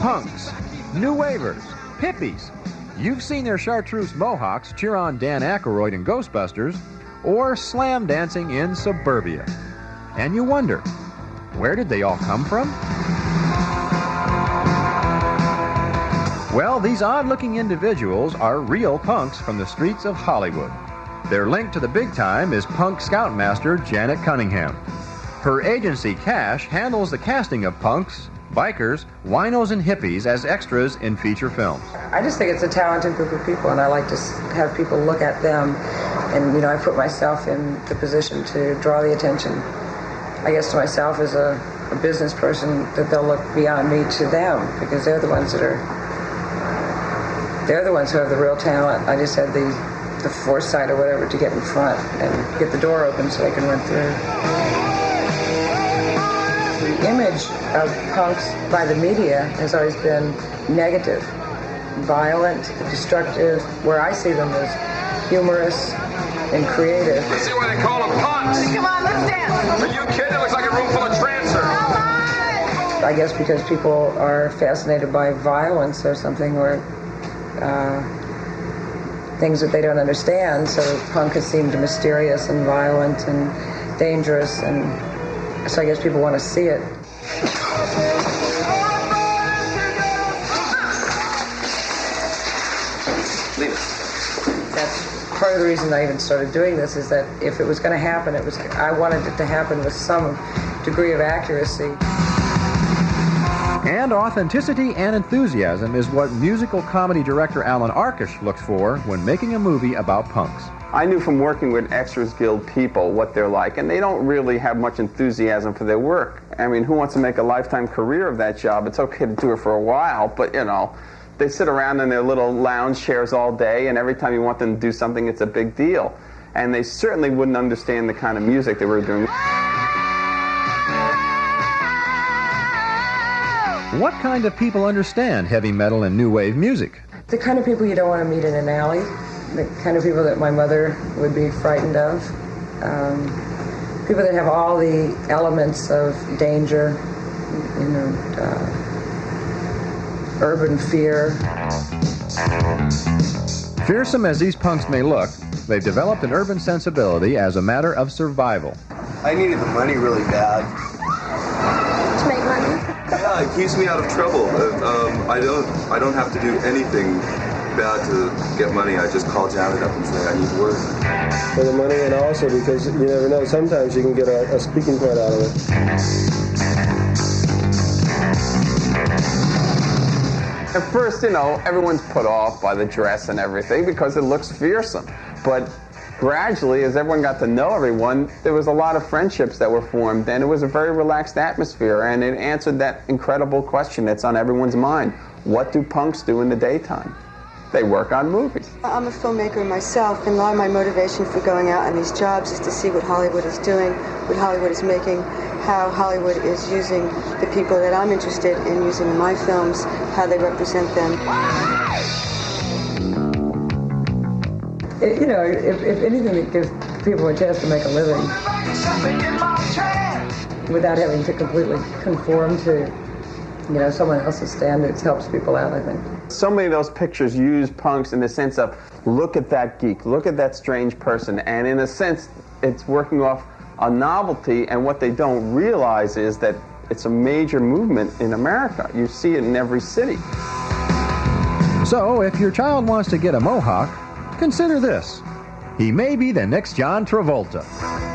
punks, new wavers, hippies. You've seen their chartreuse mohawks cheer on Dan Aykroyd in Ghostbusters, or slam dancing in Suburbia. And you wonder, where did they all come from? Well, these odd looking individuals are real punks from the streets of Hollywood. Their link to the big time is punk scoutmaster Janet Cunningham. Her agency, Cash, handles the casting of punks, bikers, winos, and hippies as extras in feature films. I just think it's a talented group of people, and I like to have people look at them. And, you know, I put myself in the position to draw the attention, I guess, to myself as a, a business person, that they'll look beyond me to them because they're the ones that are, they're the ones who have the real talent. I just had the, the foresight or whatever to get in front and get the door open so they can run through the image of punks by the media has always been negative, violent, destructive, where I see them as humorous and creative. You see why they call them punks? Come on, let's dance. Are you kidding? It looks like a room full of trancers. I guess because people are fascinated by violence or something, or uh, things that they don't understand. So punk has seemed mysterious and violent and dangerous and so I guess people want to see it. That's part of the reason I even started doing this is that if it was going to happen, it was I wanted it to happen with some degree of accuracy. And authenticity and enthusiasm is what musical comedy director Alan Arkush looks for when making a movie about punks. I knew from working with Extras Guild people what they're like, and they don't really have much enthusiasm for their work. I mean, who wants to make a lifetime career of that job? It's okay to do it for a while, but you know, they sit around in their little lounge chairs all day, and every time you want them to do something, it's a big deal. And they certainly wouldn't understand the kind of music they were doing. What kind of people understand heavy metal and new wave music? The kind of people you don't want to meet in an alley, the kind of people that my mother would be frightened of, um, people that have all the elements of danger, you know, uh, urban fear. Fearsome as these punks may look, they've developed an urban sensibility as a matter of survival. I needed the money really bad. To make money. Yeah, it keeps me out of trouble. Uh, um, I don't, I don't have to do anything bad to get money. I just call Janet up and say I need work. For the money and also because you never know. Sometimes you can get a, a speaking part out of it. At first, you know, everyone's put off by the dress and everything because it looks fearsome. But gradually, as everyone got to know everyone, there was a lot of friendships that were formed, and it was a very relaxed atmosphere, and it answered that incredible question that's on everyone's mind. What do punks do in the daytime? They work on movies. I'm a filmmaker myself, and a lot of my motivation for going out on these jobs is to see what Hollywood is doing, what Hollywood is making, how Hollywood is using the people that I'm interested in using in my films, how they represent them. It, you know, if, if anything that gives people a chance to make a living without having to completely conform to, you know, someone else's standards helps people out, I think. So many of those pictures use punks in the sense of look at that geek, look at that strange person, and in a sense, it's working off a novelty, and what they don't realize is that it's a major movement in America. You see it in every city. So, if your child wants to get a mohawk, consider this. He may be the next John Travolta.